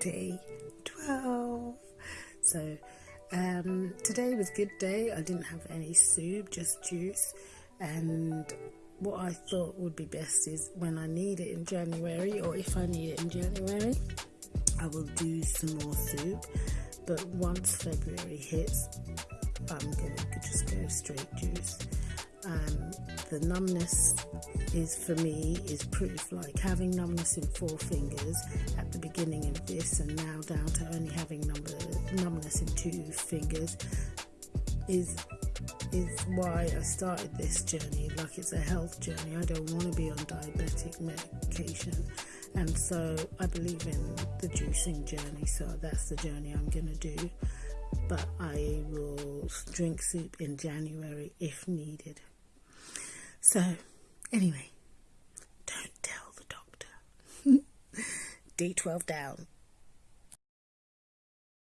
day 12. So um, today was good day. I didn't have any soup, just juice. And what I thought would be best is when I need it in January, or if I need it in January, I will do some more soup. But once February hits, I'm gonna just go straight juice. Um, the numbness is for me is proof. Like having numbness in four fingers at the beginning of this and now down to only having number, numbness in two fingers is is why I started this journey. Like it's a health journey. I don't want to be on diabetic medication. And so I believe in the juicing journey so that's the journey I'm going to do. But I will drink soup in January if needed so, anyway, don't tell the doctor. D12 down.